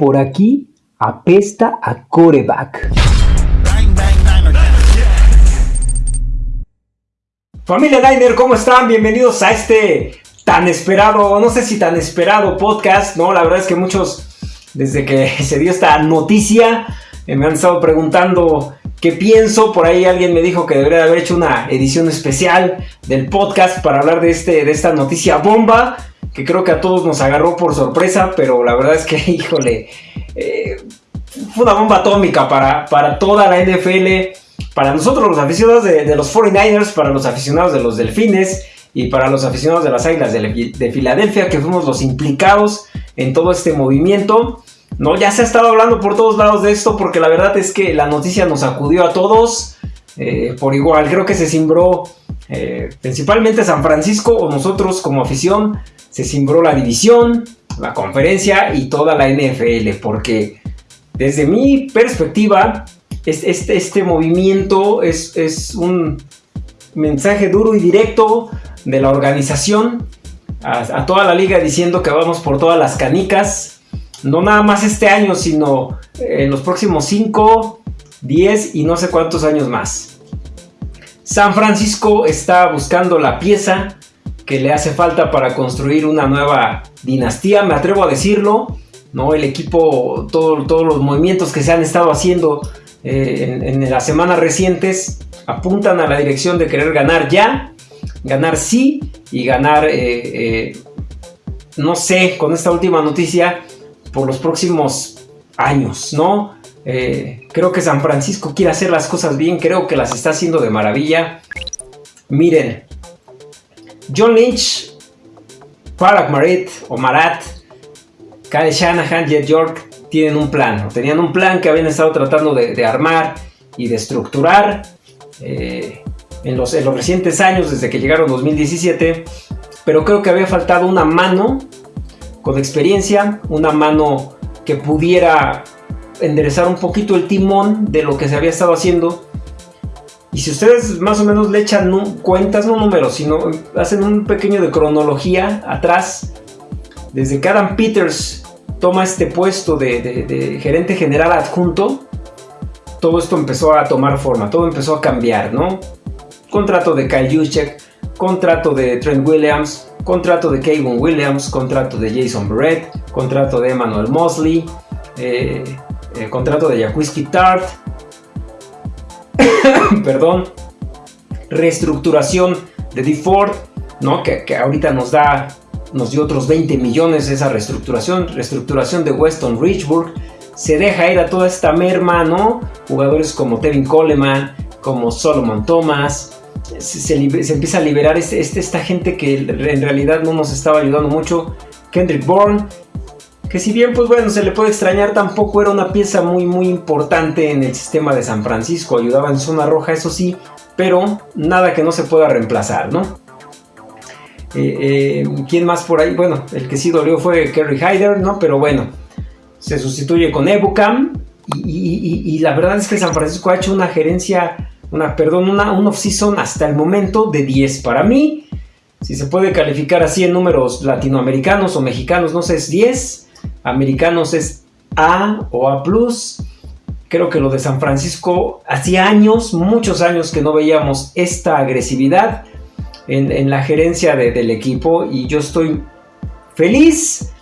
por aquí apesta a coreback. Familia Diner, ¿cómo están? Bienvenidos a este tan esperado, no sé si tan esperado podcast, ¿no? La verdad es que muchos, desde que se dio esta noticia, eh, me han estado preguntando qué pienso. Por ahí alguien me dijo que debería haber hecho una edición especial del podcast para hablar de, este, de esta noticia bomba que creo que a todos nos agarró por sorpresa, pero la verdad es que, híjole, eh, fue una bomba atómica para, para toda la NFL, para nosotros los aficionados de, los 49ers, para los aficionados de los Delfines y para los aficionados de las Águilas de, de Filadelfia, que fuimos los implicados en todo este movimiento. No, ya se ha estado hablando por todos lados de esto porque la verdad es que la noticia nos acudió a todos eh, por igual. Creo que se cimbró eh, principalmente San Francisco o nosotros como afición se cimbró la división, la conferencia y toda la NFL, porque desde mi perspectiva, este, este movimiento es, es, un mensaje duro y directo de la organización a, toda la liga diciendo que vamos por todas las canicas, no nada más este año, sino en los próximos 5, 10 y no sé cuántos años más. San Francisco está buscando la pieza que le hace falta para construir una nueva dinastía, me atrevo a decirlo, ¿no? El equipo, todos los movimientos que se han estado haciendo eh, en, las semanas recientes apuntan a la dirección de querer ganar ya, ganar sí y ganar, eh, eh, no sé, con esta última noticia, por los próximos años, ¿no? creo que San Francisco quiere hacer las cosas bien, creo que las está haciendo de maravilla. Miren, John Lynch, Parag Marit o Marat, Kyle Shanahan, Jet York tienen un plan. Tenían un plan que habían estado tratando de, armar y de estructurar eh, en, los, en los recientes años, desde que llegaron 2017. Pero creo que había faltado una mano con experiencia, una mano que pudiera enderezar un poquito el timón de lo que se había estado haciendo y si ustedes más o menos le echan cuentas, no números, sino hacen un pequeño de cronología atrás, desde que Adam Peters toma este puesto de, gerente general adjunto, todo esto empezó a tomar forma, todo empezó a cambiar, ¿no? Contrato de Kyle Juszczyk, contrato de Trent Williams, contrato de Kevin Williams, contrato de Jason Barrett, contrato de Emmanuel Mosley, eh, el contrato de Jaquiski Tart, perdón, reestructuración de DeFord, ¿no? Que, ahorita nos da, nos dio otros 20 millones esa reestructuración, reestructuración de Weston Richburg, se deja ir a toda esta merma, ¿no? Jugadores como Tevin Coleman, como Solomon Thomas, se, empieza a liberar este, este, esta gente que en realidad no nos estaba ayudando mucho, Kendrick Bourne, que si bien pues bueno se le puede extrañar tampoco era una pieza muy muy importante en el sistema de San Francisco, ayudaba en zona roja eso sí, pero nada que no se pueda reemplazar, ¿no? Eh, eh, ¿Quién más por ahí? Bueno, el que sí dolió fue Kerry Hyder, ¿no? Pero bueno, se sustituye con Ebucam y, la verdad es que San Francisco ha hecho una gerencia, una, perdón, una, un off-season hasta el momento de 10 para mí. Si se puede calificar así en números latinoamericanos o mexicanos, no sé, es 10 americanos es A o A+. Creo que lo de San Francisco, hacía años, muchos años que no veíamos esta agresividad en, la gerencia del equipo y yo estoy feliz.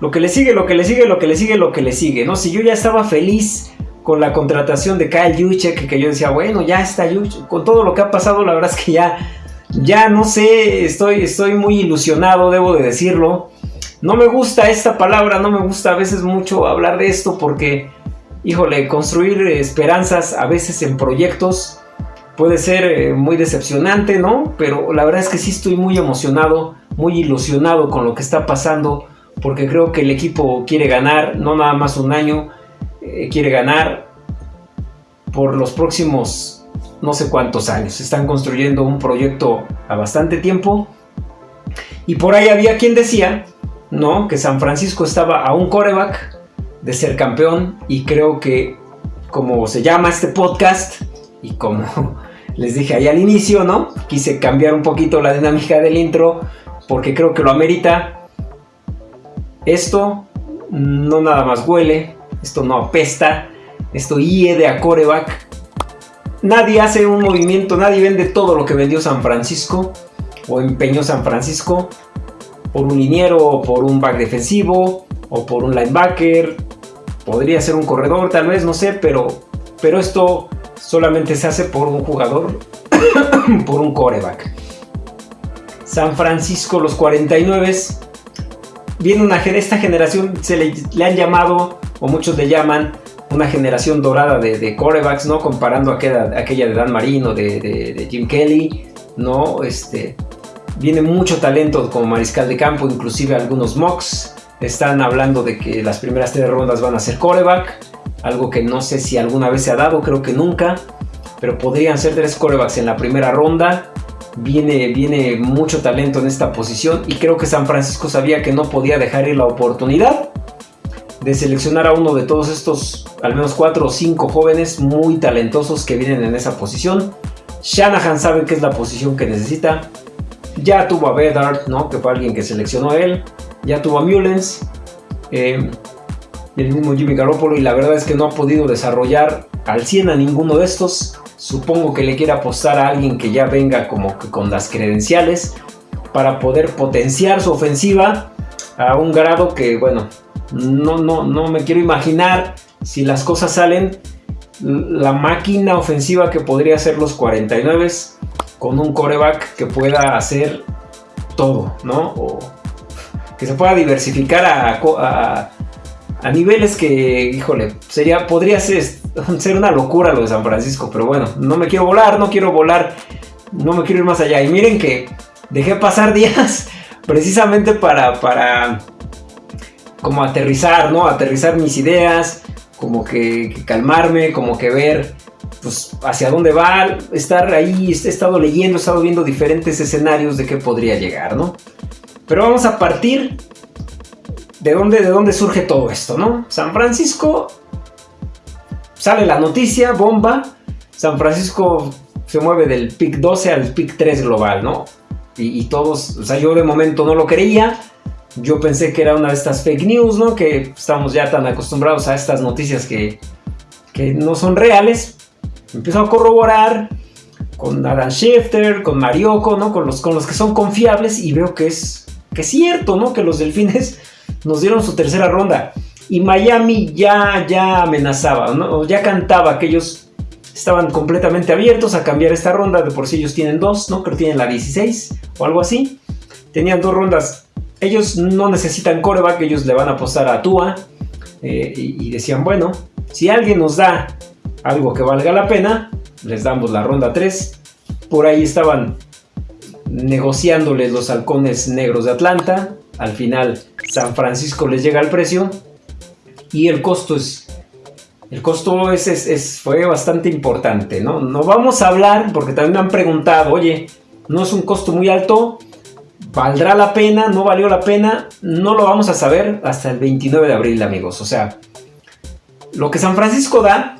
Lo que le sigue, lo que le sigue, lo que le sigue, lo que le sigue, ¿no? Si yo ya estaba feliz con la contratación de Kyle Juchek, que yo decía, bueno, ya está Juchek, con todo lo que ha pasado, la verdad es que ya, ya no sé, estoy, estoy muy ilusionado, debo de decirlo. No me gusta esta palabra, no me gusta a veces mucho hablar de esto porque, híjole, construir esperanzas a veces en proyectos puede ser eh, muy decepcionante, ¿no? Pero la verdad es que sí estoy muy emocionado, muy ilusionado con lo que está pasando porque creo que el equipo quiere ganar, no nada más un año, eh, quiere ganar por los próximos no sé cuántos años. Están construyendo un proyecto a bastante tiempo. Y por ahí había quien decía ¿no? Que San Francisco estaba a un coreback de ser campeón y creo que como se llama este podcast y como les dije ahí al inicio, ¿no? Quise cambiar un poquito la dinámica del intro porque creo que lo amerita. Esto no nada más huele, esto no apesta, esto hiede a coreback. Nadie hace un movimiento, nadie vende todo lo que vendió San Francisco o empeñó San Francisco por un liniero o por un back defensivo o por un linebacker. Podría ser un corredor tal vez, no sé, pero, pero esto solamente se hace por un jugador, por un coreback. San Francisco, los 49 viene una esta generación se le, han llamado o muchos le llaman una generación dorada de, corebacks, ¿no? Comparando a aquella, aquella de Dan Marino, de, de, Jim Kelly, ¿no? Este, viene mucho talento como mariscal de campo, inclusive algunos mocks están hablando de que las primeras tres rondas van a ser coreback, algo que no sé si alguna vez se ha dado, creo que nunca, pero podrían ser tres corebacks en la primera ronda viene, viene mucho talento en esta posición y creo que San Francisco sabía que no podía dejar ir la oportunidad de seleccionar a uno de todos estos, al menos cuatro o cinco jóvenes muy talentosos que vienen en esa posición. Shanahan sabe que es la posición que necesita. Ya tuvo a Bedard, ¿no? que fue alguien que seleccionó él. Ya tuvo a Mullens, eh, el mismo Jimmy Garoppolo, y la verdad es que no ha podido desarrollar al 100 a ninguno de estos. Supongo que le quiere apostar a alguien que ya venga como que con las credenciales para poder potenciar su ofensiva a un grado que, bueno, no, no, no me quiero imaginar si las cosas salen la máquina ofensiva que podría ser los 49 con un coreback que pueda hacer todo, ¿no? O que se pueda diversificar a, a niveles que, híjole, sería, podría ser, ser una locura lo de San Francisco, pero bueno, no me quiero volar, no quiero volar, no me quiero ir más allá. Y miren que dejé pasar días precisamente para, para como aterrizar, ¿no? Aterrizar mis ideas, como que, calmarme, como que ver pues hacia dónde va, estar ahí, he estado leyendo, he estado viendo diferentes escenarios de qué podría llegar, ¿no? Pero vamos a partir ¿de dónde, de dónde surge todo esto, no? San Francisco, sale la noticia, bomba, San Francisco se mueve del pick 12 al pick 3 global, ¿no? Y, todos, o sea, yo de momento no lo creía, yo pensé que era una de estas fake news, ¿no? Que estamos ya tan acostumbrados a estas noticias que, que no son reales. Empiezo a corroborar con Adam Schefter, con Marioko, ¿no? Con los, con los que son confiables y veo que es, que es cierto, ¿no? Que los delfines nos dieron su tercera ronda. Y Miami ya, ya amenazaba, ¿no? ya cantaba que ellos estaban completamente abiertos a cambiar esta ronda. De por sí ellos tienen dos, ¿no? Creo que tienen la 16 o algo así. Tenían dos rondas. Ellos no necesitan coreback, ellos le van a apostar a Tua. Eh, y, y decían, bueno, si alguien nos da algo que valga la pena, les damos la ronda 3. Por ahí estaban negociándoles los halcones negros de Atlanta. Al final San Francisco les llega el precio y el costo es el costo es, fue bastante importante, ¿no? No vamos a hablar, porque también me han preguntado, oye, ¿no es un costo muy alto? ¿Valdrá la pena? ¿No valió la pena? No lo vamos a saber hasta el 29 de abril, amigos. O sea, lo que San Francisco da,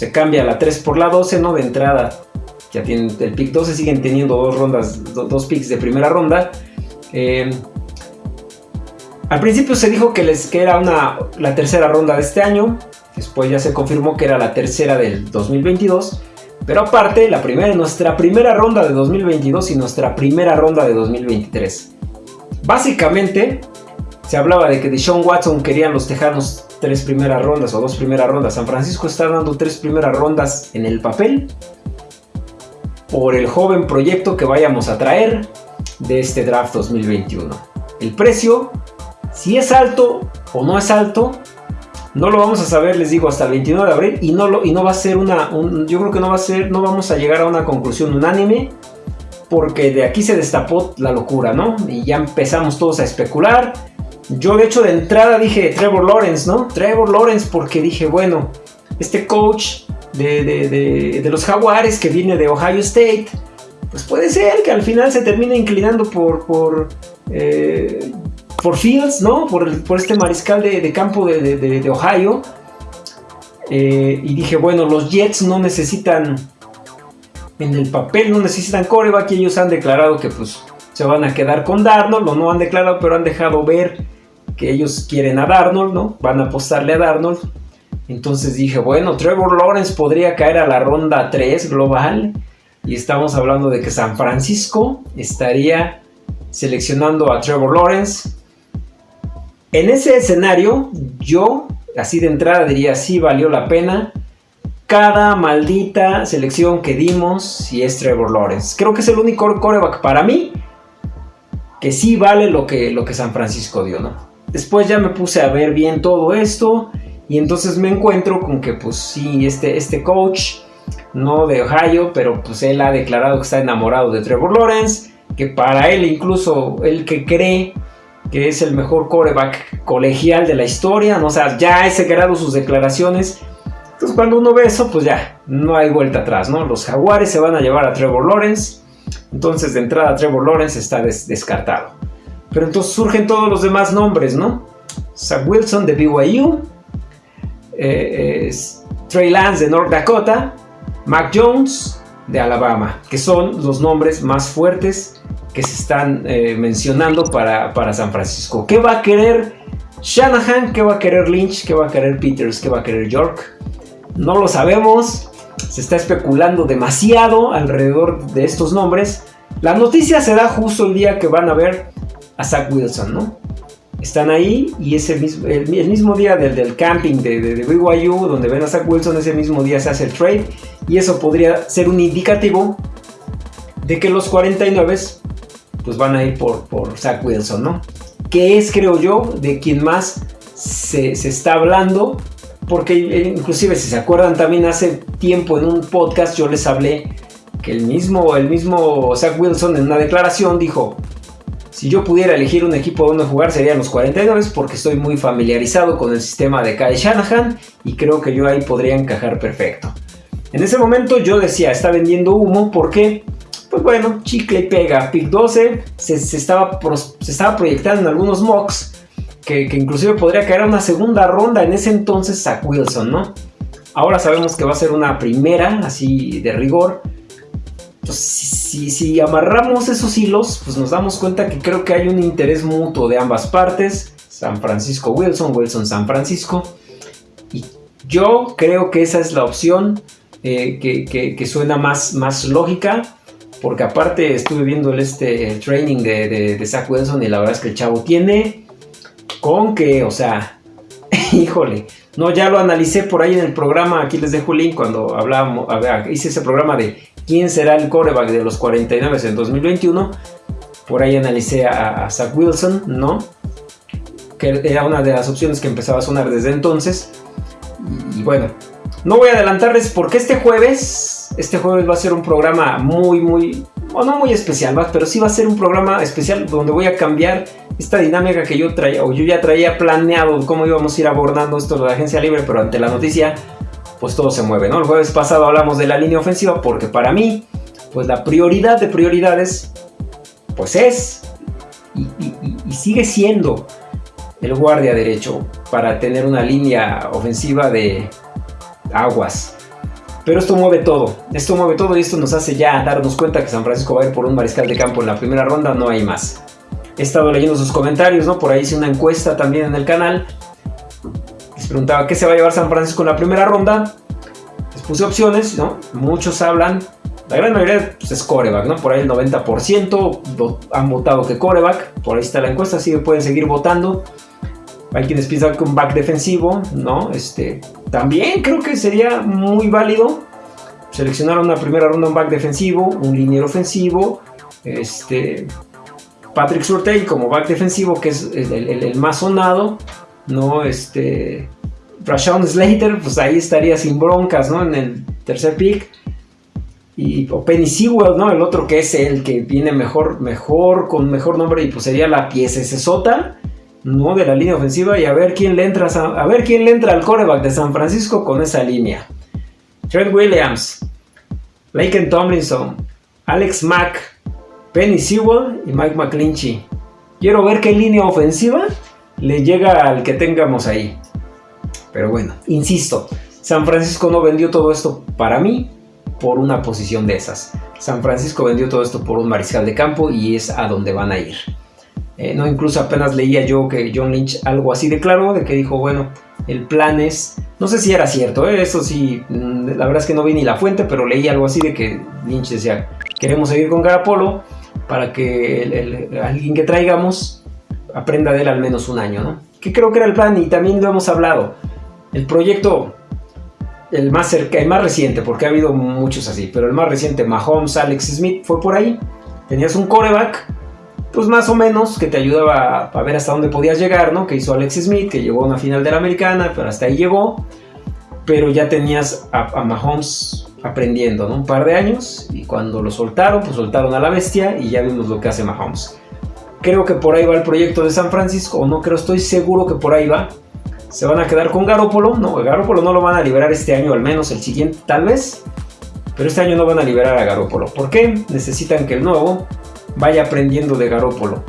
se cambia la 3 por la 12, ¿no? De entrada, ya tienen el pick 12, siguen teniendo dos rondas, dos picks de primera ronda. Eh, al principio se dijo que, les, que era una, la tercera ronda de este año, después ya se confirmó que era la tercera del 2022, pero aparte, la primera, nuestra primera ronda de 2022 y nuestra primera ronda de 2023. Básicamente, se hablaba de que de Sean Watson querían los Tejanos tres primeras rondas o dos primeras rondas. San Francisco está dando tres primeras rondas en el papel por el joven proyecto que vayamos a traer de este draft 2021. El precio si es alto o no es alto, no lo vamos a saber, les digo, hasta el 29 de abril y no, lo, y no va a ser una, yo creo que no va a ser, no vamos a llegar a una conclusión unánime porque de aquí se destapó la locura, ¿no? Y ya empezamos todos a especular. Yo de hecho de entrada dije Trevor Lawrence, ¿no? Trevor Lawrence porque dije, bueno, este coach de, los jaguares que viene de Ohio State, pues puede ser que al final se termine inclinando por, por eh, por Fields, ¿no? Por, este mariscal de, campo de, Ohio. Eh, y dije, bueno, los Jets no necesitan, en el papel no necesitan coreback. Y ellos han declarado que pues se van a quedar con Darnold. O no han declarado, pero han dejado ver que ellos quieren a Darnold, ¿no? Van a apostarle a Darnold. Entonces dije, bueno, Trevor Lawrence podría caer a la ronda 3 global. Y estamos hablando de que San Francisco estaría seleccionando a Trevor Lawrence. En ese escenario, yo, así de entrada, diría, sí valió la pena cada maldita selección que dimos si es Trevor Lawrence. Creo que es el único coreback para mí que sí vale lo que, lo que San Francisco dio, ¿no? Después ya me puse a ver bien todo esto y entonces me encuentro con que pues sí, este, este coach, no de Ohio, pero pues él ha declarado que está enamorado de Trevor Lawrence, que para él incluso el que cree que es el mejor coreback colegial de la historia, ¿no? o sea, ya he grado sus declaraciones entonces cuando uno ve eso, pues ya, no hay vuelta atrás, ¿no? Los jaguares se van a llevar a Trevor Lawrence. Entonces de entrada Trevor Lawrence está descartado. Pero entonces surgen todos los demás nombres, ¿no? Zach Wilson de BYU, eh, Trey Lance de North Dakota, Mac Jones de Alabama, que son los nombres más fuertes que se están eh, mencionando para, para San Francisco. ¿Qué va a querer Shanahan? ¿Qué va a querer Lynch? ¿Qué va a querer Peters? ¿Qué va a querer York? No lo sabemos, se está especulando demasiado alrededor de estos nombres. La noticia se da justo el día que van a ver a Zach Wilson, ¿no? Están ahí y ese mismo, el, mismo día del, camping de, de, BYU, donde ven a Zach Wilson, ese mismo día se hace el trade y eso podría ser un indicativo de que los 49 pues van a ir por, por Zach Wilson, ¿no? Que es, creo yo, de quien más se, se está hablando porque inclusive si se acuerdan también hace tiempo en un podcast yo les hablé que el mismo, el mismo Zach Wilson en una declaración dijo, si yo pudiera elegir un equipo donde jugar serían los 49 porque estoy muy familiarizado con el sistema de Kyle Shanahan y creo que yo ahí podría encajar perfecto. En ese momento yo decía, está vendiendo humo porque, pues bueno, chicle y pega, pick 12, se, estaba, se estaba proyectando en algunos mocks que, inclusive podría caer a una segunda ronda en ese entonces a Wilson, ¿no? Ahora sabemos que va a ser una primera, así de rigor. Entonces, si, amarramos esos hilos, pues nos damos cuenta que creo que hay un interés mutuo de ambas partes. San Francisco Wilson, Wilson San Francisco. Y yo creo que esa es la opción eh, que, suena más, más lógica. Porque aparte estuve viendo el, este, training de, de, de Zach Wilson y la verdad es que el chavo tiene con que, o sea, híjole, no, ya lo analicé por ahí en el programa, aquí les dejo el link cuando hablábamos, hice ese programa de quién será el coreback de los 49 en 2021, por ahí analicé a, Zach Wilson, ¿no? Que era una de las opciones que empezaba a sonar desde entonces. Y, bueno, no voy a adelantarles porque este jueves, este jueves va a ser un programa muy, muy, o no muy especial, pero sí va a ser un programa especial donde voy a cambiar esta dinámica que yo traía, o yo ya traía planeado cómo íbamos a ir abordando esto de la agencia libre, pero ante la noticia, pues todo se mueve, ¿no? El jueves pasado hablamos de la línea ofensiva porque para mí, pues la prioridad de prioridades, pues es y, y sigue siendo el guardia derecho para tener una línea ofensiva de aguas. Pero esto mueve todo, esto mueve todo y esto nos hace ya darnos cuenta que San Francisco va a ir por un mariscal de campo en la primera ronda, no hay más. He estado leyendo sus comentarios, ¿no? Por ahí hice una encuesta también en el canal. Preguntaba qué se va a llevar San Francisco en la primera ronda. Les puse opciones, ¿no? Muchos hablan, la gran mayoría pues, es coreback, ¿no? Por ahí el 90% han votado que coreback. Por ahí está la encuesta, así pueden seguir votando. Hay quienes piensan que un back defensivo, ¿no? Este, también creo que sería muy válido seleccionar una primera ronda un back defensivo, un liniero ofensivo, este, Patrick Surtain como back defensivo, que es el, más sonado, ¿no? Este, Rashawn Slater, pues ahí estaría sin broncas, ¿no? En el tercer pick. Y, o Penny Sewell, ¿no? El otro que es el que viene mejor, mejor, con mejor nombre, y pues sería la pieza sota ¿no? De la línea ofensiva y a ver quién le entra a, ver quién le entra al coreback de San Francisco con esa línea. Trent Williams, Laken Tomlinson, Alex Mack, Penny Sewell y Mike McClinchy. Quiero ver qué línea ofensiva le llega al que tengamos ahí. Pero bueno, insisto, San Francisco no vendió todo esto para mí por una posición de esas. San Francisco vendió todo esto por un mariscal de campo y es a donde van a ir. Eh, no, incluso apenas leía yo que John Lynch algo así declaró, de que dijo, bueno, el plan es, no sé si era cierto, ¿eh? eso sí, mm, la verdad es que no vi ni la fuente, pero leí algo así de que Lynch decía, queremos seguir con Garapolo para que alguien que traigamos aprenda de él al menos un año, ¿no? Que creo que era el plan y también lo hemos hablado. El proyecto, el más, cerca, el más reciente, porque ha habido muchos así, pero el más reciente, Mahomes, Alex Smith, fue por ahí. Tenías un coreback, pues más o menos, que te ayudaba a, ver hasta dónde podías llegar, ¿no? Que hizo Alex Smith, que llegó a una final de la americana, pero hasta ahí llegó. Pero ya tenías a, a Mahomes aprendiendo, ¿no? Un par de años, y cuando lo soltaron, pues soltaron a la bestia, y ya vimos lo que hace Mahomes. Creo que por ahí va el proyecto de San Francisco, o no creo, estoy seguro que por ahí va. Se van a quedar con Garópolo, no, Garópolo no lo van a liberar este año, al menos el siguiente tal vez. Pero este año no van a liberar a Garópolo. ¿Por qué? Necesitan que el nuevo vaya aprendiendo de Garópolo.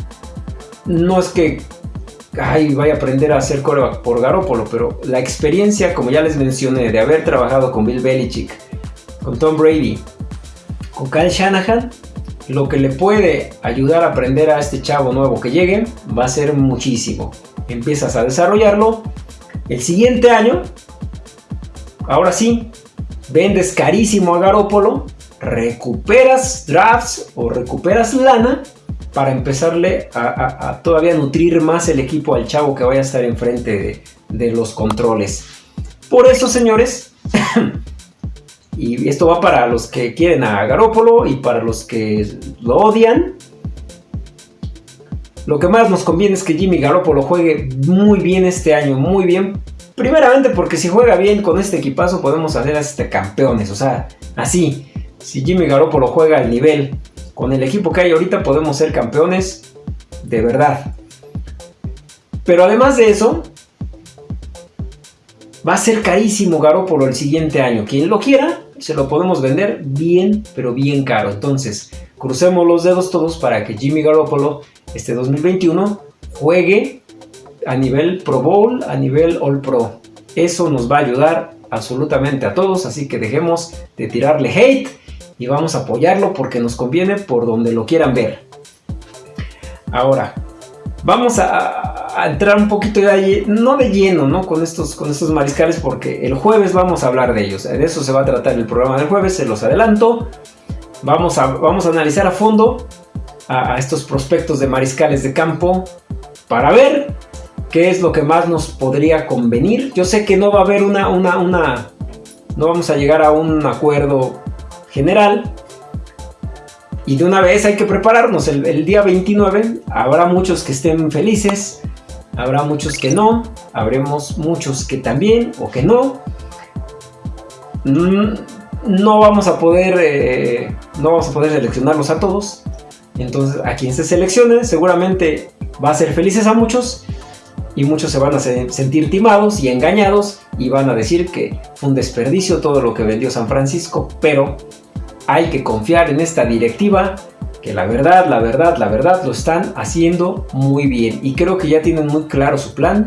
No es que ay, vaya a aprender a hacer coreback por Garópolo, pero la experiencia, como ya les mencioné, de haber trabajado con Bill Belichick, con Tom Brady, con Kyle Shanahan, lo que le puede ayudar a aprender a este chavo nuevo que llegue va a ser muchísimo. Empiezas a desarrollarlo. El siguiente año, ahora sí, vendes carísimo a Garópolo, recuperas drafts o recuperas lana para empezarle a, todavía nutrir más el equipo al chavo que vaya a estar enfrente de, de los controles. Por eso, señores, Y esto va para los que quieren a Garópolo y para los que lo odian. Lo que más nos conviene es que Jimmy Garoppolo juegue muy bien este año, muy bien. Primeramente porque si juega bien con este equipazo podemos hacer este campeones, o sea, así. Si Jimmy Garoppolo juega al nivel con el equipo que hay ahorita podemos ser campeones de verdad. Pero además de eso, va a ser carísimo Garoppolo el siguiente año. Quien lo quiera, se lo podemos vender bien, pero bien caro. Entonces, crucemos los dedos todos para que Jimmy Garoppolo este 2021 juegue a nivel Pro Bowl, a nivel All Pro. Eso nos va a ayudar absolutamente a todos, así que dejemos de tirarle hate y vamos a apoyarlo porque nos conviene por donde lo quieran ver. Ahora, vamos a, entrar un poquito de no de lleno, ¿no? Con estos, con estos mariscales, porque el jueves vamos a hablar de ellos. De eso se va a tratar el programa del jueves, se los adelanto. Vamos a, vamos a analizar a fondo a, estos prospectos de mariscales de campo para ver qué es lo que más nos podría convenir. Yo sé que no va a haber una, una, una, no vamos a llegar a un acuerdo general, y de una vez hay que prepararnos. El, día 29 habrá muchos que estén felices, habrá muchos que no, habremos muchos que también o que no. No vamos a poder, eh, no vamos a poder seleccionarlos a todos. Entonces, a quien se seleccione, seguramente va a ser felices a muchos y muchos se van a sentir timados y engañados y van a decir que fue un desperdicio todo lo que vendió San Francisco, pero hay que confiar en esta directiva que la verdad, la verdad, la verdad lo están haciendo muy bien y creo que ya tienen muy claro su plan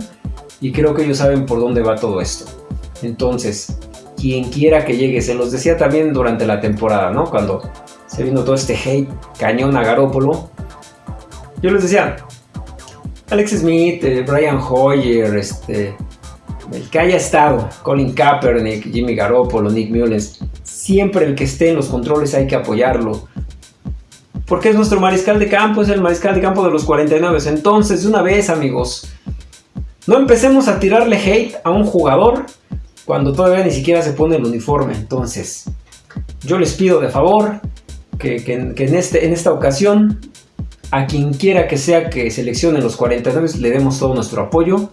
y creo que ellos saben por dónde va todo esto. Entonces, quien quiera que llegue, se los decía también durante la temporada, ¿no? Cuando se vino todo este hate cañón a Garópolo, yo les decía, Alex Smith, eh, Brian Hoyer, este, el que haya estado, Colin Kaepernick, Jimmy Garoppolo, Nick Mullens, siempre el que esté en los controles hay que apoyarlo. Porque es nuestro mariscal de campo, es el mariscal de campo de los 49. Entonces, de una vez, amigos, no empecemos a tirarle hate a un jugador cuando todavía ni siquiera se pone el uniforme. Entonces, yo les pido de favor que, en, este, en esta ocasión, a quien quiera que sea que seleccione los 49, le demos todo nuestro apoyo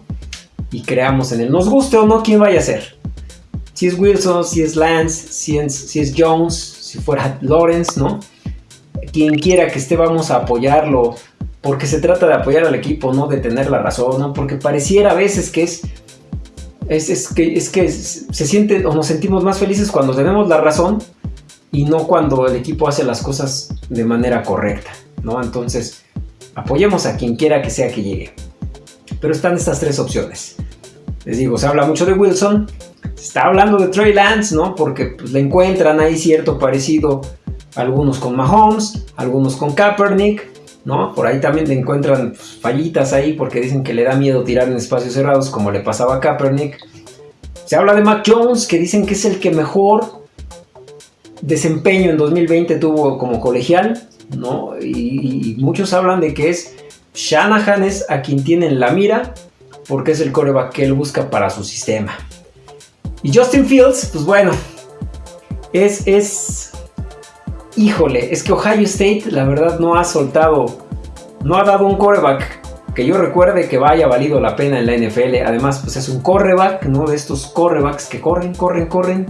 y creamos en él. Nos guste o no, quién vaya a ser. Si es Wilson, si es Lance, si es, si es Jones, si fuera Lawrence, ¿no? Quien quiera que esté, vamos a apoyarlo. Porque se trata de apoyar al equipo, no de tener la razón, ¿no? Porque pareciera a veces que es. Es, que, es que se siente o nos sentimos más felices cuando tenemos la razón y no cuando el equipo hace las cosas de manera correcta, ¿no? Entonces, apoyemos a quien quiera que sea que llegue. Pero están estas tres opciones. Les digo, se habla mucho de Wilson, se está hablando de Trey Lance, ¿no? Porque pues, le encuentran ahí cierto parecido, algunos con Mahomes, algunos con Kaepernick, ¿no? Por ahí también le encuentran pues, fallitas ahí porque dicen que le da miedo tirar en espacios cerrados como le pasaba a Kaepernick. Se habla de Mac Jones, que dicen que es el que mejor desempeño en 2020 tuvo como colegial, ¿no? Y, muchos hablan de que es Shanahan a quien tienen la mira porque es el coreback que él busca para su sistema. Y Justin Fields, pues bueno, es, es, híjole, es que Ohio State la verdad no ha soltado, no ha dado un coreback que yo recuerde que vaya valido la pena en la NFL. Además, pues es un coreback, ¿no? De estos corebacks que corren, corren, corren.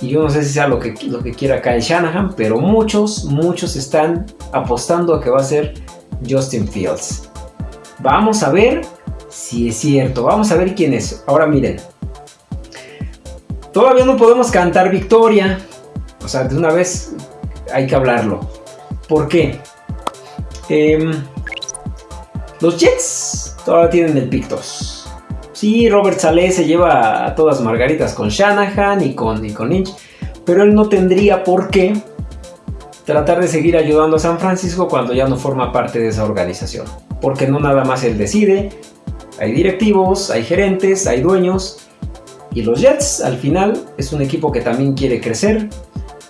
Y yo no sé si sea lo que, lo que quiera Kyle Shanahan, pero muchos, muchos están apostando a que va a ser Justin Fields. Vamos a ver si es cierto. Vamos a ver quién es. Ahora miren. Todavía no podemos cantar victoria. O sea, de una vez hay que hablarlo. ¿Por qué? Em, los Jets todavía tienen el pick 2. Sí, Robert Saleh se lleva a todas margaritas con Shanahan y con, y con Lynch. Pero él no tendría por qué tratar de seguir ayudando a San Francisco cuando ya no forma parte de esa organización. Porque no nada más él decide. Hay directivos, hay gerentes, hay dueños y los Jets al final es un equipo que también quiere crecer,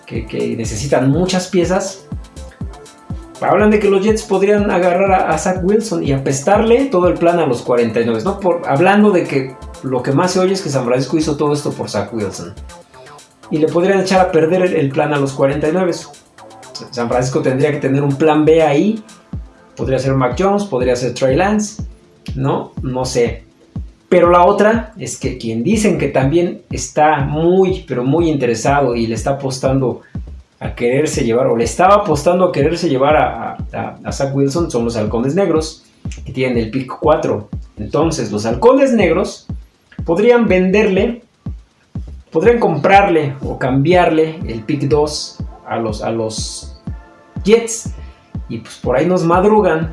que, necesitan muchas piezas. Hablan de que los Jets podrían agarrar a, Zach Wilson y apestarle todo el plan a los 49, ¿no? Por, hablando de que lo que más se oye es que San Francisco hizo todo esto por Zach Wilson. Y le podrían echar a perder el, el plan a los 49. San Francisco tendría que tener un plan B ahí. Podría ser Mac Jones, podría ser Trey Lance. ¿No? No sé. Pero la otra es que quien dicen que también está muy, pero muy interesado y le está apostando a quererse llevar, o le estaba apostando a quererse llevar a, Zach Wilson, son los halcones negros, que tienen el pick 4. Entonces, los halcones negros podrían venderle, podrían comprarle o cambiarle el pick 2 a los, a los Jets. Y pues por ahí nos madrugan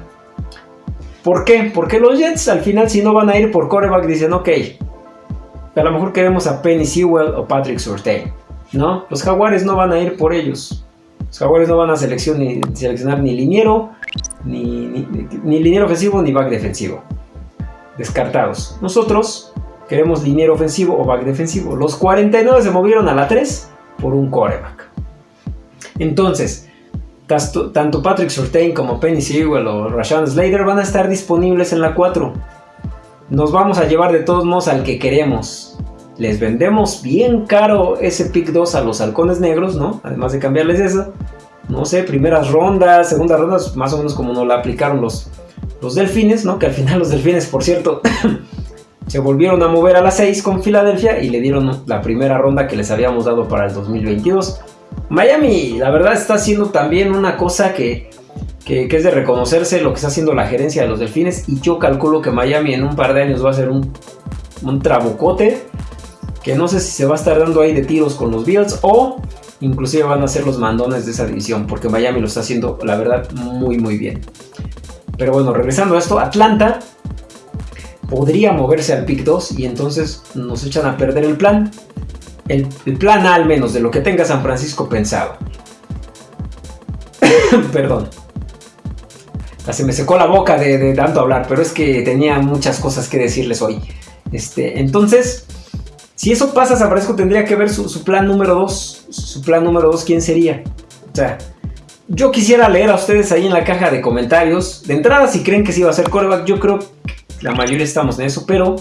¿Por qué? Porque los Jets al final si no van a ir por coreback dicen, ok, a lo mejor queremos a Penny Sewell o Patrick Surtain, ¿no? Los Jaguares no van a ir por ellos. Los Jaguares no van a seleccionar ni liniero, ni, ni, liniero ofensivo, ni back defensivo. Descartados. Nosotros queremos liniero ofensivo o back defensivo. Los 49 se movieron a la 3 por un coreback. Entonces, tanto Patrick Surtain como Penny Sewell o Rashawn Slater van a estar disponibles en la 4. Nos vamos a llevar de todos modos al que queremos. Les vendemos bien caro ese pick 2 a los halcones negros, ¿no? Además de cambiarles eso. No sé, primeras rondas, segundas rondas, más o menos como nos la aplicaron los, los delfines, ¿no? Que al final los delfines, por cierto, se volvieron a mover a las 6 con Filadelfia y le dieron la primera ronda que les habíamos dado para el 2022. Miami, la verdad, está haciendo también una cosa que, es de reconocerse lo que está haciendo la gerencia de los delfines. Y yo calculo que Miami en un par de años va a ser un, un trabucote. Que no sé si se va a estar dando ahí de tiros con los Bills o inclusive van a ser los mandones de esa división. Porque Miami lo está haciendo, la verdad, muy muy bien. Pero bueno, regresando a esto, Atlanta podría moverse al pick 2 y entonces nos echan a perder el plan el, plan A al menos de lo que tenga San Francisco pensado. Perdón. Se me secó la boca de, tanto hablar, pero es que tenía muchas cosas que decirles hoy. Este, entonces, si eso pasa, San Francisco tendría que ver su, plan número 2. Su plan número 2, ¿quién sería? O sea, yo quisiera leer a ustedes ahí en la caja de comentarios. De entrada, si creen que sí va a ser coreback, yo creo que la mayoría estamos en eso, pero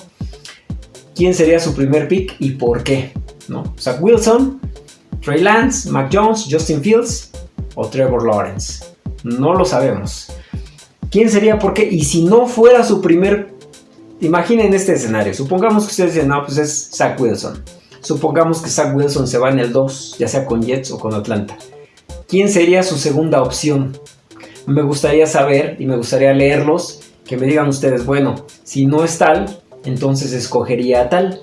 ¿quién sería su primer pick y por qué? ¿No? Zach Wilson, Trey Lance, Mac Jones, Justin Fields o Trevor Lawrence. No lo sabemos. ¿Quién sería? ¿Por qué? Y si no fuera su primer... Imaginen este escenario. Supongamos que ustedes dicen, no, pues es Zach Wilson. Supongamos que Zach Wilson se va en el 2, ya sea con Jets o con Atlanta. ¿Quién sería su segunda opción? Me gustaría saber y me gustaría leerlos, que me digan ustedes, bueno, si no es tal, entonces escogería a tal.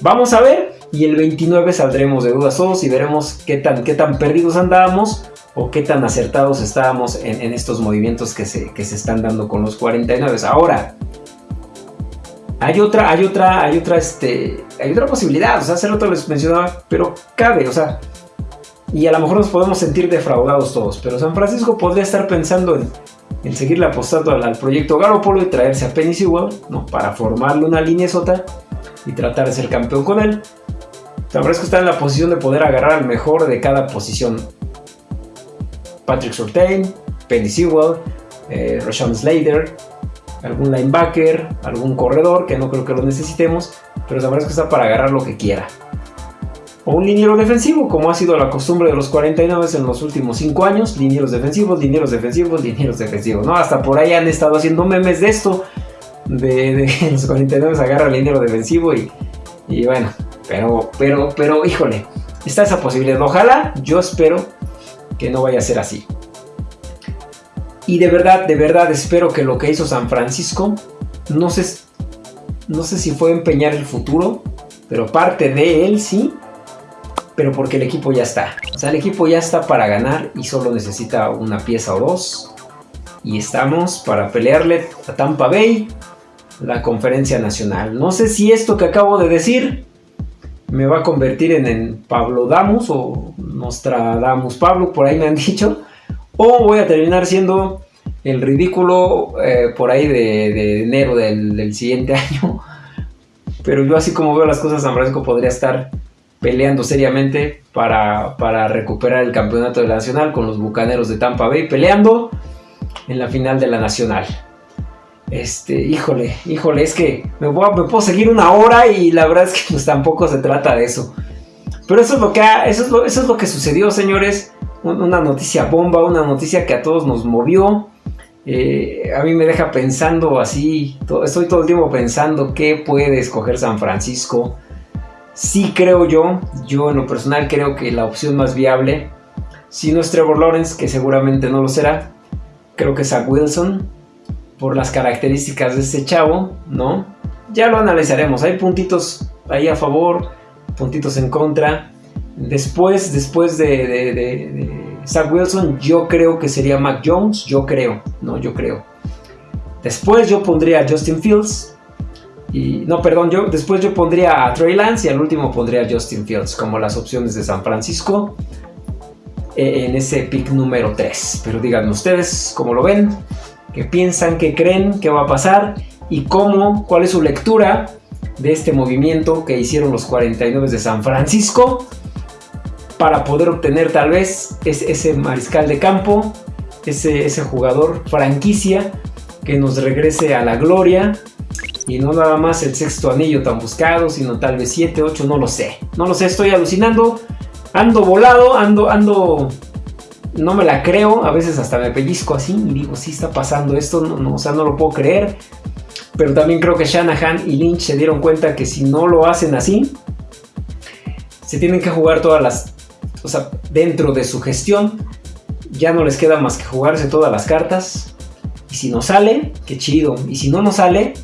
Vamos a ver, y el 29 saldremos de dudas todos y veremos qué tan, qué tan perdidos andábamos o qué tan acertados estábamos en, estos movimientos que se, se, están dando con los 49. Ahora, hay otra, hay otra, hay otra, este, hay otra posibilidad, o sea, hace rato les mencionaba, pero cabe, o sea, y a lo mejor nos podemos sentir defraudados todos, pero San Francisco podría estar pensando en, en seguirle apostando al, al proyecto Garoppolo y traerse a Penny Sewell, ¿no? Para formarle una línea sota y tratar de ser campeón con él. San Francisco está en la posición de poder agarrar al mejor de cada posición. Patrick Surtain, Penny Sewell, eh, Rashawn Slater, algún linebacker, algún corredor, que no creo que lo necesitemos, pero San Francisco está para agarrar lo que quiera. O un liniero defensivo, como ha sido la costumbre de los 49 en los últimos 5 años. Linieros defensivos, linieros defensivos, linieros defensivos. ¿no? Hasta por ahí han estado haciendo memes de esto. De, de los 49 agarra el liniero defensivo y, y bueno, pero, pero, pero, híjole, está esa posibilidad. Ojalá, yo espero que no vaya a ser así. Y de verdad, de verdad espero que lo que hizo San Francisco, no sé, no sé si fue empeñar el futuro, pero parte de él sí, pero porque el equipo ya está. O sea, el equipo ya está para ganar y solo necesita una pieza o dos. Y estamos para pelearle a Tampa Bay la conferencia nacional. No sé si esto que acabo de decir me va a convertir en, en Pablo Damus o Nostradamus Pablo, por ahí me han dicho. O voy a terminar siendo el ridículo eh, por ahí de, enero del, siguiente año. Pero yo así como veo las cosas, San Francisco podría estar peleando seriamente para, para, recuperar el campeonato de la Nacional con los Bucaneros de Tampa Bay, peleando en la final de la Nacional. Este, híjole, híjole, es que me, puedo seguir una hora y la verdad es que pues tampoco se trata de eso. Pero eso es lo que, eso es lo, que sucedió, señores una noticia bomba, una noticia que a todos nos movió. Eh, a mí me deja pensando así, estoy todo el tiempo pensando qué puede escoger San Francisco. Sí creo yo, yo en lo personal creo que la opción más viable, si no es Trevor Lawrence, que seguramente no lo será, creo que es Zach Wilson, por las características de este chavo, ¿no? Ya lo analizaremos, hay puntitos ahí a favor, puntitos en contra. Después, después de, Zach Wilson, yo creo que sería Mac Jones. Yo creo, no, yo creo. Después yo pondría a Justin Fields. Y, no, perdón, yo después yo pondría a Trey Lance y al último pondría a Justin Fields como las opciones de San Francisco eh, en ese pick número 3. Pero díganme ustedes cómo lo ven, qué piensan, qué creen, qué va a pasar y cómo, cuál es su lectura de este movimiento que hicieron los 49 de San Francisco para poder obtener tal vez ese mariscal de campo, ese, ese jugador franquicia que nos regrese a la gloria y no nada más el sexto anillo tan buscado, sino tal vez 7, 8, no lo sé. No lo sé, estoy alucinando, ando volado, ando, ando, no me la creo, a veces hasta me pellizco así y digo, sí está pasando esto, no, no, o sea, no lo puedo creer. Pero también creo que Shanahan y Lynch se dieron cuenta que si no lo hacen así, se tienen que jugar todas las o sea, dentro de su gestión, ya no les queda más que jugarse todas las cartas. Y si no sale, qué chido. Y si no nos sale,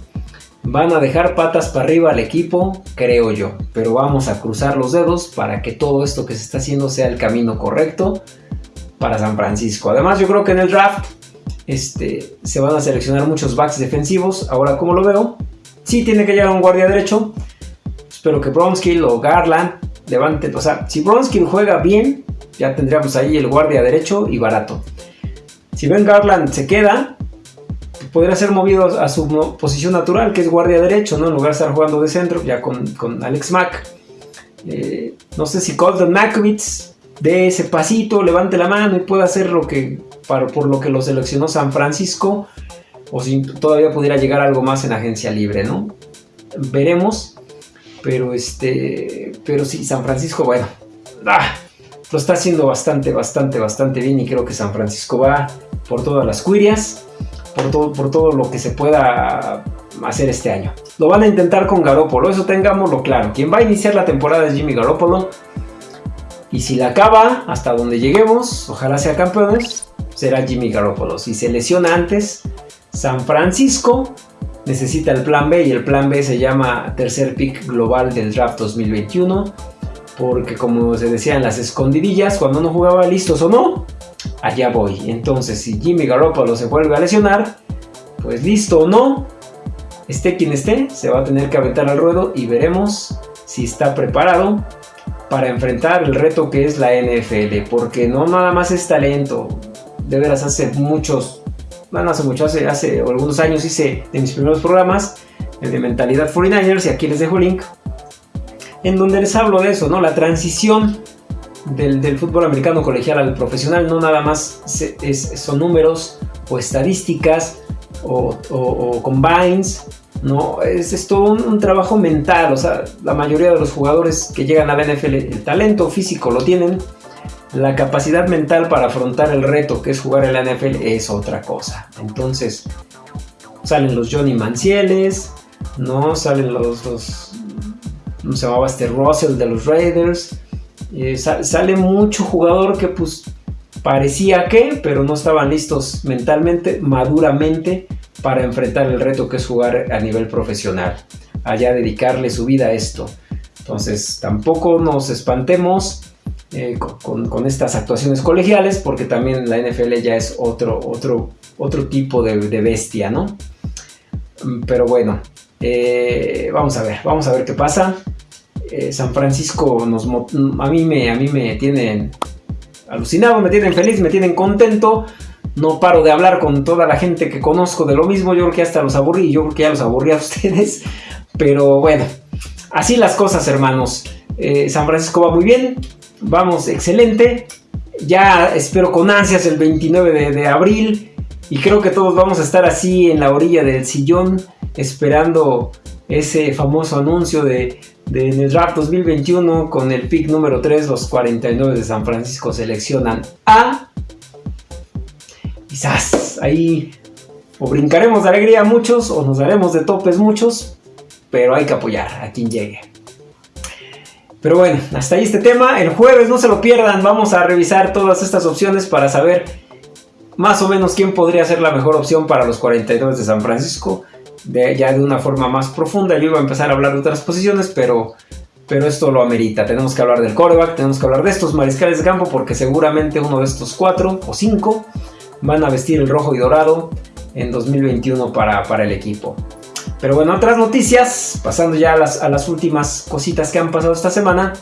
van a dejar patas para arriba al equipo, creo yo. Pero vamos a cruzar los dedos para que todo esto que se está haciendo sea el camino correcto para San Francisco. Además, yo creo que en el draft este, se van a seleccionar muchos backs defensivos. Ahora, como lo veo, sí tiene que llegar un guardia derecho. Espero que Bromskill o Garland levante, o sea, si Bronski juega bien, ya tendríamos ahí el guardia derecho y barato. Si Ben Garland se queda, podría ser movido a su posición natural, que es guardia derecho, ¿no? En lugar de estar jugando de centro, ya con, Alex Mack. Eh, no sé si Colton Makovitz dé ese pasito, levante la mano y pueda hacer lo que, por lo que lo seleccionó San Francisco, o si todavía pudiera llegar algo más en agencia libre, ¿no? Veremos. Pero este. Pero sí, San Francisco, bueno. Ah, lo está haciendo bastante, bastante, bastante bien. Y creo que San Francisco va por todas las cuirias. Por todo, por todo lo que se pueda hacer este año. Lo van a intentar con Garópolo, eso tengámoslo claro. Quien va a iniciar la temporada es Jimmy Garoppolo. Y si la acaba hasta donde lleguemos, ojalá sea campeones, será Jimmy Garoppolo. Si se lesiona antes, San Francisco necesita el plan B y el plan B se llama tercer pick global del draft 2021 porque como se decía en las escondidillas cuando no jugaba listos o no allá voy. Entonces si Jimmy Garoppolo se vuelve a lesionar pues listo o no esté quien esté se va a tener que aventar al ruedo y veremos si está preparado para enfrentar el reto que es la NFL porque no nada más es talento de veras hace muchos bueno, hace mucho, hace, hace algunos años hice de mis primeros programas, el de Mentalidad 49ers, y aquí les dejo el link, en donde les hablo de eso, ¿no? La transición del, fútbol americano colegial al profesional no nada más son números o estadísticas o, combines, ¿no? Es, todo un, trabajo mental, o sea, la mayoría de los jugadores que llegan a la NFL, el talento físico lo tienen, la capacidad mental para afrontar el reto que es jugar en la NFL es otra cosa. Entonces, salen los Johnny Mancieles, ¿no? Salen los, los ¿cómo se llamaba este Russell de los Raiders, eh, sale mucho jugador que pues parecía que, pero no estaban listos mentalmente, maduramente, para enfrentar el reto que es jugar a nivel profesional, allá dedicarle su vida a esto. Entonces tampoco nos espantemos eh, con, estas actuaciones colegiales, porque también la NFL ya es otro, otro, otro tipo de, bestia, ¿no? Mm, pero bueno, eh, vamos a ver, vamos a ver qué pasa. Eh, San Francisco nos, a, mí me, a mí me tienen alucinado, me tienen feliz, me tienen contento. No paro de hablar con toda la gente que conozco de lo mismo. Yo creo que hasta los aburrí, yo creo que ya los aburrí a ustedes. Pero bueno, así las cosas, hermanos. Eh, San Francisco va muy bien, vamos excelente. Ya espero con ansias el 29 de, abril. Y creo que todos vamos a estar así en la orilla del sillón esperando ese famoso anuncio de de, en el draft 2021 con el pick número 3 los 49 de San Francisco seleccionan a quizás ahí o brincaremos de alegría muchos o nos daremos de topes muchos pero hay que apoyar a quien llegue pero bueno, hasta ahí este tema. El jueves no se lo pierdan. Vamos a revisar todas estas opciones para saber más o menos quién podría ser la mejor opción para los 49 de San Francisco ya de una forma más profunda. Yo iba a empezar a hablar de otras posiciones, pero, pero esto lo amerita. Tenemos que hablar del coreback, tenemos que hablar de estos mariscales de campo, porque seguramente uno de estos cuatro o cinco van a vestir el rojo y dorado en 2021 para, para el equipo. Pero bueno, otras noticias, pasando ya a las, últimas cositas que han pasado esta semana.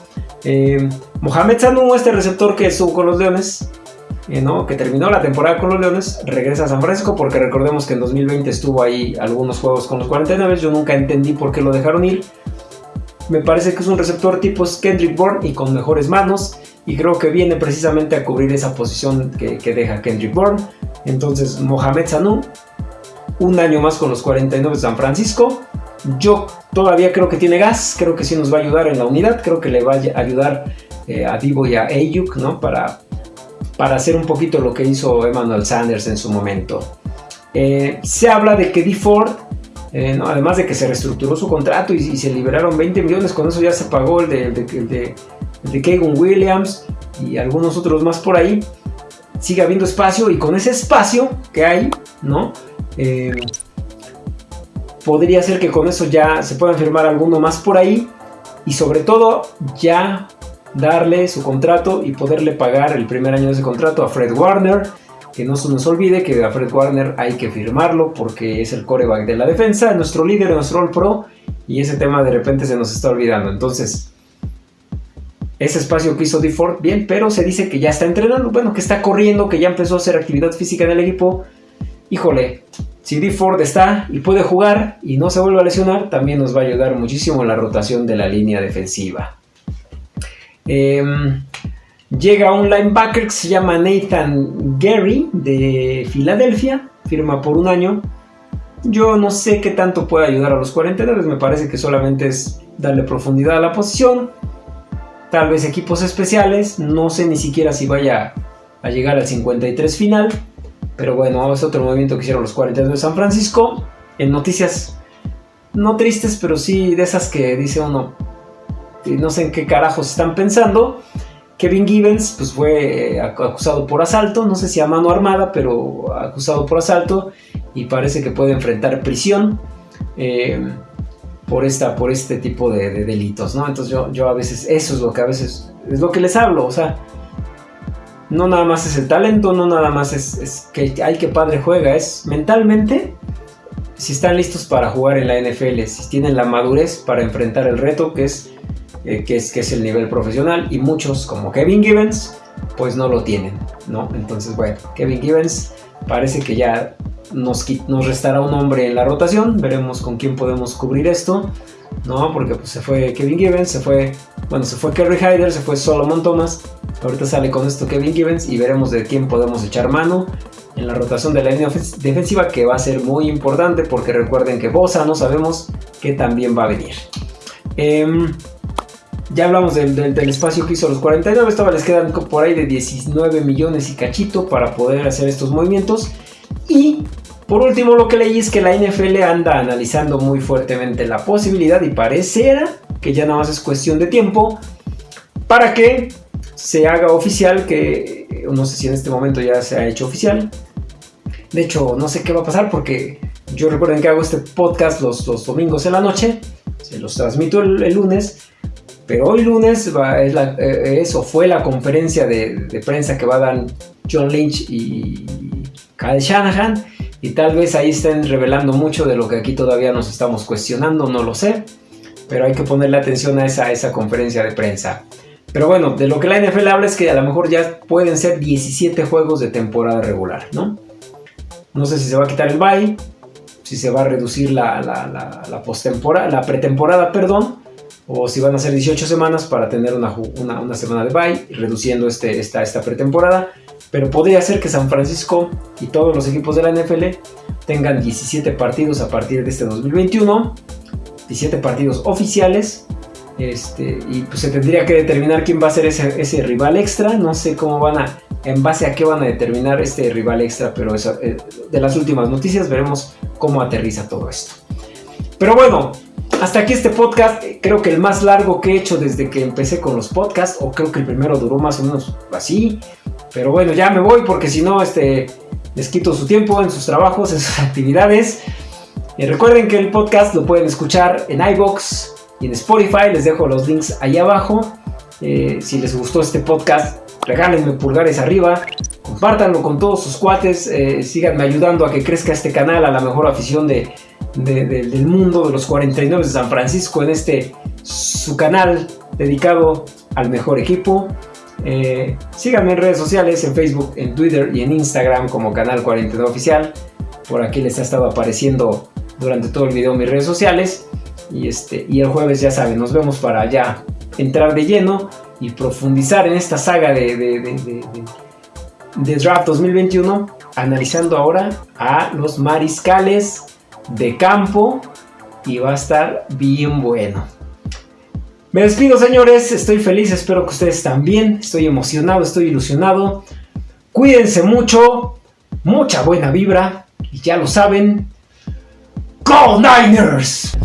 Eh, Mohamed Sanu, este receptor que estuvo con los Leones, eh, que terminó la temporada con los Leones, regresa a San Francisco porque recordemos que en 2020 estuvo ahí algunos juegos con los 49, yo nunca entendí por qué lo dejaron ir. Me parece que es un receptor tipo Kendrick Bourne y con mejores manos y creo que viene precisamente a cubrir esa posición que, deja Kendrick Bourne. Entonces Mohamed Sanu, un año más con los 49 de San Francisco. Yo todavía creo que tiene gas, creo que sí nos va a ayudar en la unidad, creo que le va a ayudar eh, a Divo y a Ayuk, ¿no? Para, para hacer un poquito lo que hizo Emmanuel Sanders en su momento. Eh, se habla de que D. Ford, eh, además de que se reestructuró su contrato y, se liberaron 20 millones, con eso ya se pagó el de, de, de, Williams y algunos otros más por ahí. Sigue habiendo espacio y con ese espacio que hay, ¿no? Eh, podría ser que con eso ya se puedan firmar alguno más por ahí y sobre todo ya darle su contrato y poderle pagar el primer año de ese contrato a Fred Warner. Que no se nos olvide que a Fred Warner hay que firmarlo porque es el coreback de la defensa, nuestro líder, nuestro All Pro. Y ese tema de repente se nos está olvidando. Entonces, ese espacio que hizo DeFord, bien, pero se dice que ya está entrenando, bueno, que está corriendo, que ya empezó a hacer actividad física en el equipo. Híjole, si DeFord está y puede jugar y no se vuelve a lesionar, también nos va a ayudar muchísimo la rotación de la línea defensiva. Em, llega un linebacker que se llama Nathan Gary de Filadelfia, firma por un año. Yo no sé qué tanto puede ayudar a los 49, me parece que solamente es darle profundidad a la posición. Tal vez equipos especiales, no sé ni siquiera si vaya a llegar al 53 final. Pero bueno, es otro movimiento que hicieron los 49 de San Francisco. En noticias no tristes, pero sí de esas que dice uno, no sé en qué carajos están pensando. Kevin Gibbons pues, fue eh, acusado por asalto, no sé si a mano armada, pero acusado por asalto y parece que puede enfrentar prisión eh, por, esta, por este tipo de, delitos, ¿no? Entonces yo, yo, a veces, eso es lo que a veces, es lo que les hablo, o sea, no nada más es el talento, no nada más es, es que hay que padre juega, es mentalmente si están listos para jugar en la NFL, si tienen la madurez para enfrentar el reto que es eh, que, es, que es el nivel profesional, y muchos como Kevin Gibbons, pues no lo tienen, ¿no? Entonces, bueno, Kevin Gibbons parece que ya nos, nos restará un hombre en la rotación. Veremos con quién podemos cubrir esto. ¿no? Porque pues, se fue Kevin Gibbons, se fue, bueno, se fue Kerry Hyder, se fue Solomon Thomas. Ahorita sale con esto Kevin Gibbons y veremos de quién podemos echar mano en la rotación de la línea defensiva que va a ser muy importante porque recuerden que Bosa no sabemos que también va a venir. Em, ya hablamos del, espacio que hizo los 49, esta les quedan por ahí de 19 millones y cachito para poder hacer estos movimientos. Y por último lo que leí es que la NFL anda analizando muy fuertemente la posibilidad y pareciera que ya nada más es cuestión de tiempo para que se haga oficial que no sé si en este momento ya se ha hecho oficial. De hecho, no sé qué va a pasar porque yo recuerden que hago este podcast los, domingos en la noche, se los transmito el lunes pero hoy lunes eh, fue la conferencia de, prensa que va a dar John Lynch y Kyle Shanahan. Y tal vez ahí estén revelando mucho de lo que aquí todavía nos estamos cuestionando, no lo sé. Pero hay que ponerle atención a esa, esa conferencia de prensa. Pero bueno, de lo que la NFL habla es que a lo mejor ya pueden ser 17 juegos de temporada regular, ¿no? No sé si se va a quitar el bye, si se va a reducir la, la, la, la, la pretemporada, perdón o si van a ser 18 semanas para tener una, una, semana de bye, reduciendo este, esta, esta pretemporada. Pero podría ser que San Francisco y todos los equipos de la NFL tengan 17 partidos a partir de este 2021, 17 partidos oficiales. Este, y pues se tendría que determinar quién va a ser ese, ese, rival extra. No sé cómo van a, en base a qué van a determinar este rival extra, pero eh, de las últimas noticias veremos cómo aterriza todo esto. Pero bueno, hasta aquí este podcast, creo que el más largo que he hecho desde que empecé con los podcasts, o creo que el primero duró más o menos así. Pero bueno, ya me voy porque si no, este, les quito su tiempo en sus trabajos, en sus actividades. Recuerden que el podcast lo pueden escuchar en iBox y en Spotify. Les dejo los links ahí abajo. Eh, si les gustó este podcast, regálenme pulgares arriba. Compártanlo con todos sus cuates. Eh, síganme ayudando a que crezca este canal a la mejor afición de, del mundo de los 49 de San Francisco en este su canal dedicado al mejor equipo. Eh, síganme en redes sociales, en Facebook, en Twitter y en Instagram como Canal 49 Oficial. Por aquí les ha estado apareciendo durante todo el video mis redes sociales. Y, este, y el jueves ya saben, nos vemos para ya entrar de lleno y profundizar en esta saga de, de, de Draft 2021, analizando ahora a los mariscales de campo y va a estar bien bueno. Me despido señores, estoy feliz, espero que ustedes también, estoy emocionado, estoy ilusionado. Cuídense mucho, mucha buena vibra y ya lo saben, ¡Go Niners!